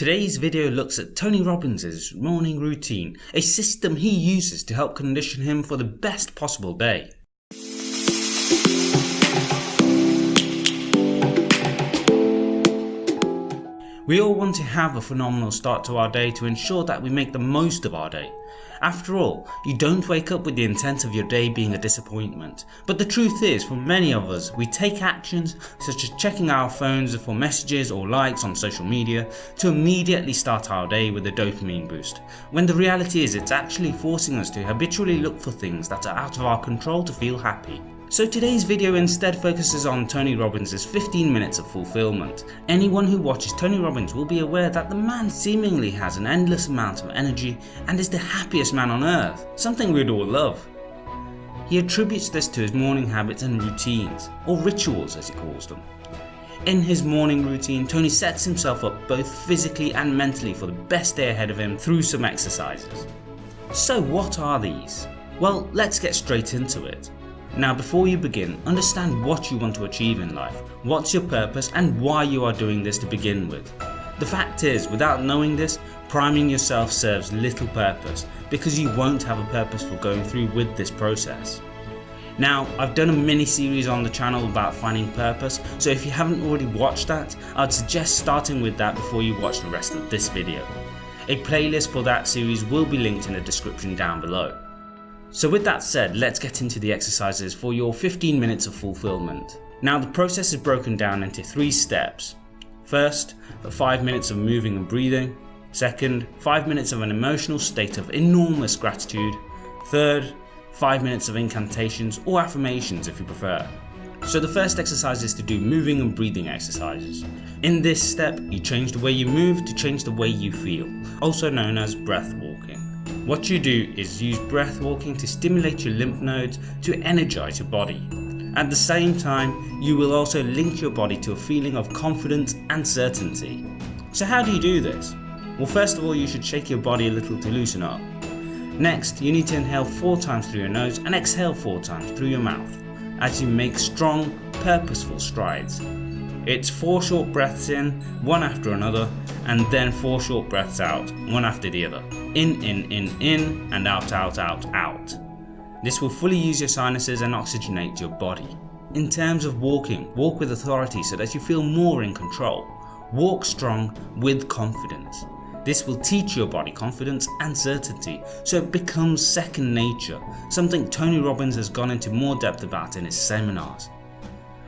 Today's video looks at Tony Robbins' morning routine, a system he uses to help condition him for the best possible day. We all want to have a phenomenal start to our day to ensure that we make the most of our day. After all, you don't wake up with the intent of your day being a disappointment. But the truth is, for many of us, we take actions such as checking our phones for messages or likes on social media to immediately start our day with a dopamine boost, when the reality is it's actually forcing us to habitually look for things that are out of our control to feel happy. So today's video instead focuses on Tony Robbins' 15 minutes of fulfillment. Anyone who watches Tony Robbins will be aware that the man seemingly has an endless amount of energy and is the happiest man on earth, something we'd all love. He attributes this to his morning habits and routines, or rituals as he calls them. In his morning routine, Tony sets himself up both physically and mentally for the best day ahead of him through some exercises. So what are these? Well, let's get straight into it. Now before you begin, understand what you want to achieve in life, what's your purpose and why you are doing this to begin with. The fact is, without knowing this, priming yourself serves little purpose because you won't have a purpose for going through with this process. Now, I've done a mini series on the channel about finding purpose, so if you haven't already watched that, I'd suggest starting with that before you watch the rest of this video. A playlist for that series will be linked in the description down below. So with that said, let's get into the exercises for your 15 minutes of fulfillment. Now the process is broken down into three steps. First, 5 minutes of moving and breathing. Second, 5 minutes of an emotional state of enormous gratitude. Third, 5 minutes of incantations or affirmations if you prefer. So the first exercise is to do moving and breathing exercises. In this step, you change the way you move to change the way you feel, also known as breath walking. What you do is use breath walking to stimulate your lymph nodes to energize your body. At the same time, you will also link your body to a feeling of confidence and certainty. So how do you do this? Well first of all you should shake your body a little to loosen up. Next you need to inhale 4 times through your nose and exhale 4 times through your mouth as you make strong, purposeful strides. It's 4 short breaths in, one after another, and then 4 short breaths out, one after the other. In, in, in, in, and out, out, out, out. This will fully use your sinuses and oxygenate your body. In terms of walking, walk with authority so that you feel more in control. Walk strong with confidence. This will teach your body confidence and certainty so it becomes second nature, something Tony Robbins has gone into more depth about in his seminars.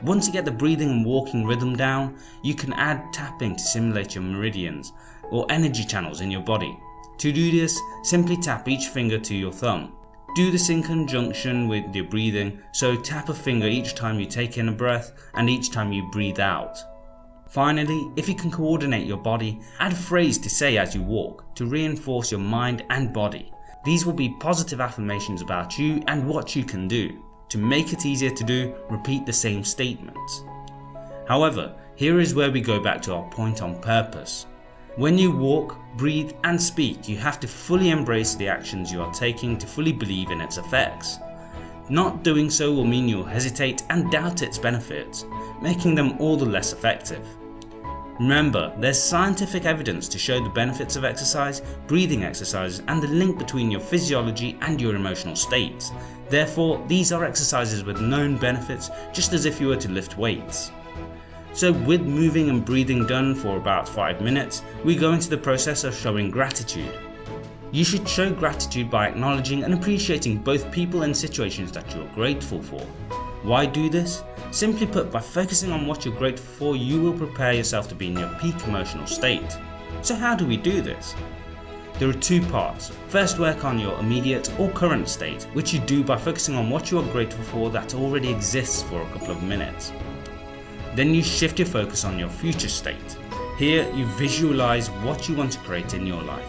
Once you get the breathing and walking rhythm down, you can add tapping to simulate your meridians or energy channels in your body. To do this, simply tap each finger to your thumb. Do this in conjunction with your breathing, so tap a finger each time you take in a breath and each time you breathe out. Finally, if you can coordinate your body, add a phrase to say as you walk to reinforce your mind and body. These will be positive affirmations about you and what you can do. To make it easier to do, repeat the same statements. However, here is where we go back to our point on purpose. When you walk, breathe and speak, you have to fully embrace the actions you are taking to fully believe in its effects. Not doing so will mean you'll hesitate and doubt its benefits, making them all the less effective. Remember, there's scientific evidence to show the benefits of exercise, breathing exercises and the link between your physiology and your emotional states, Therefore, these are exercises with known benefits just as if you were to lift weights. So with moving and breathing done for about 5 minutes, we go into the process of showing gratitude. You should show gratitude by acknowledging and appreciating both people and situations that you are grateful for. Why do this? Simply put, by focusing on what you're grateful for, you will prepare yourself to be in your peak emotional state. So how do we do this? There are two parts. First work on your immediate or current state, which you do by focusing on what you are grateful for that already exists for a couple of minutes. Then you shift your focus on your future state. Here you visualize what you want to create in your life.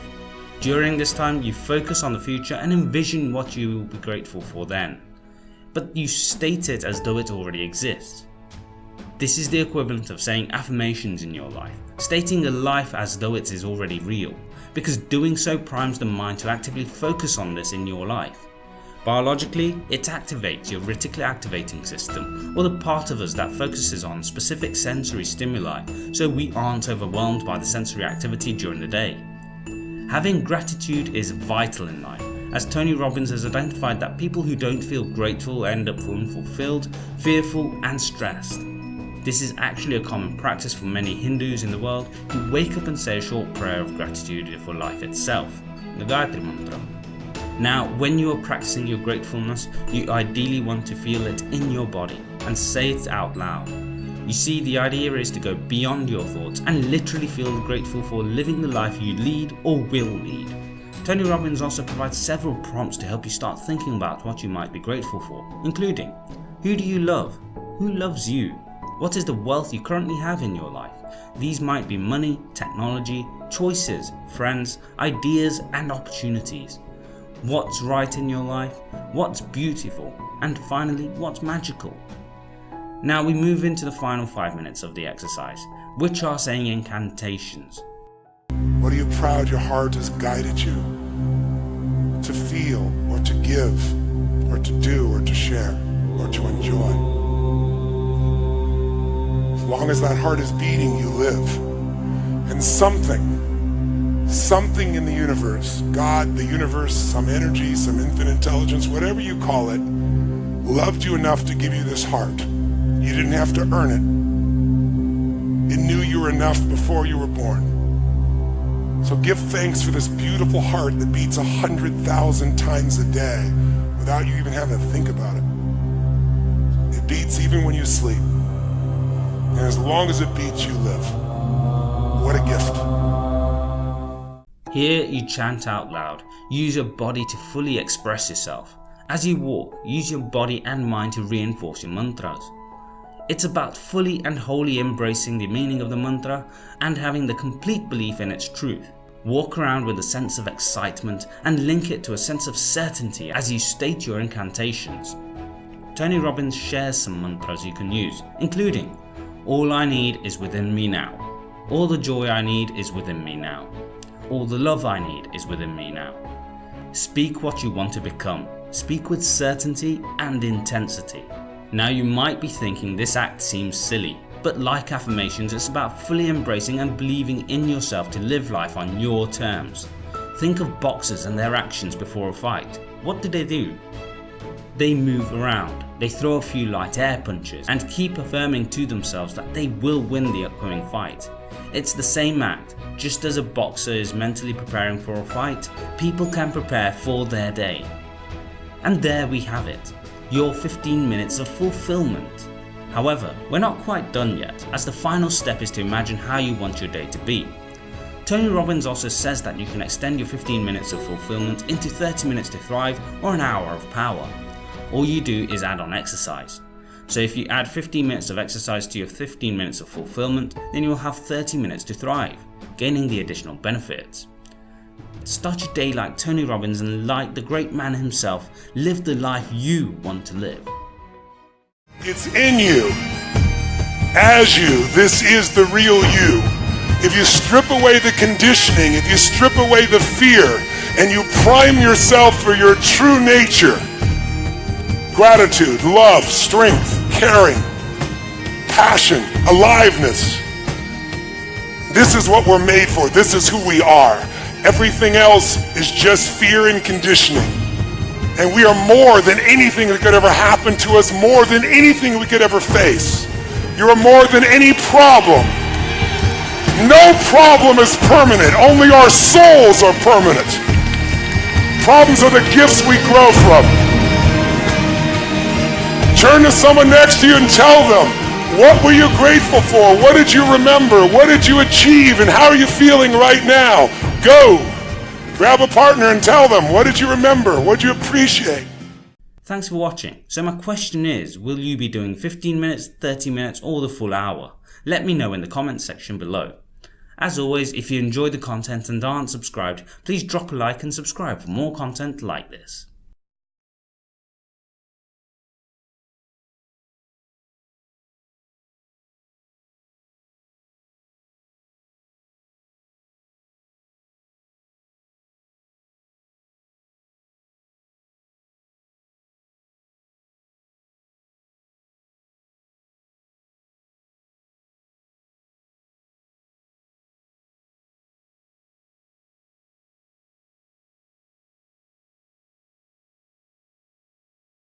During this time you focus on the future and envision what you will be grateful for then. But you state it as though it already exists. This is the equivalent of saying affirmations in your life, stating a life as though it is already real, because doing so primes the mind to actively focus on this in your life. Biologically, it activates your reticular activating system, or the part of us that focuses on specific sensory stimuli so we aren't overwhelmed by the sensory activity during the day. Having gratitude is vital in life, as Tony Robbins has identified that people who don't feel grateful end up unfulfilled, fearful and stressed. This is actually a common practice for many Hindus in the world who wake up and say a short prayer of gratitude for life itself, the Gayatri Mantra. Now, when you are practicing your gratefulness, you ideally want to feel it in your body and say it out loud. You see, the idea is to go beyond your thoughts and literally feel grateful for living the life you lead or will lead. Tony Robbins also provides several prompts to help you start thinking about what you might be grateful for, including Who do you love? Who loves you? What is the wealth you currently have in your life? These might be money, technology, choices, friends, ideas and opportunities what's right in your life, what's beautiful, and finally what's magical. Now we move into the final 5 minutes of the exercise, which are saying incantations. What are you proud your heart has guided you to feel or to give or to do or to share or to enjoy? As long as that heart is beating, you live. And something something in the universe, God, the universe, some energy, some infinite intelligence, whatever you call it, loved you enough to give you this heart. You didn't have to earn it. It knew you were enough before you were born. So give thanks for this beautiful heart that beats a hundred thousand times a day without you even having to think about it. It beats even when you sleep. And as long as it beats, you live. What a gift. Here you chant out loud, use your body to fully express yourself. As you walk, use your body and mind to reinforce your mantras. It's about fully and wholly embracing the meaning of the mantra and having the complete belief in its truth. Walk around with a sense of excitement and link it to a sense of certainty as you state your incantations. Tony Robbins shares some mantras you can use, including All I need is within me now. All the joy I need is within me now. All the love I need is within me now. Speak what you want to become. Speak with certainty and intensity. Now you might be thinking this act seems silly, but like affirmations it's about fully embracing and believing in yourself to live life on your terms. Think of boxers and their actions before a fight. What do they do? They move around, they throw a few light air punches and keep affirming to themselves that they will win the upcoming fight. It's the same act, just as a boxer is mentally preparing for a fight, people can prepare for their day. And there we have it, your 15 minutes of fulfillment. However, we're not quite done yet, as the final step is to imagine how you want your day to be. Tony Robbins also says that you can extend your 15 minutes of fulfillment into 30 minutes to thrive or an hour of power. All you do is add on exercise. So if you add 15 minutes of exercise to your 15 minutes of fulfillment, then you will have 30 minutes to thrive, gaining the additional benefits. Start your day like Tony Robbins and like the great man himself, live the life you want to live. It's in you. As you, this is the real you. If you strip away the conditioning, if you strip away the fear, and you prime yourself for your true nature, gratitude, love, strength, caring, passion, aliveness. This is what we're made for. This is who we are. Everything else is just fear and conditioning. And we are more than anything that could ever happen to us, more than anything we could ever face. You are more than any problem. No problem is permanent. Only our souls are permanent. Problems are the gifts we grow from. Turn to someone next to you and tell them, what were you grateful for? What did you remember? What did you achieve? And how are you feeling right now? Go. Grab a partner and tell them, what did you remember? What did you appreciate? Thanks for watching. So my question is, will you be doing 15 minutes, 30 minutes or the full hour? Let me know in the comments section below. As always, if you enjoyed the content and aren't subscribed, please drop a like and subscribe for more content like this.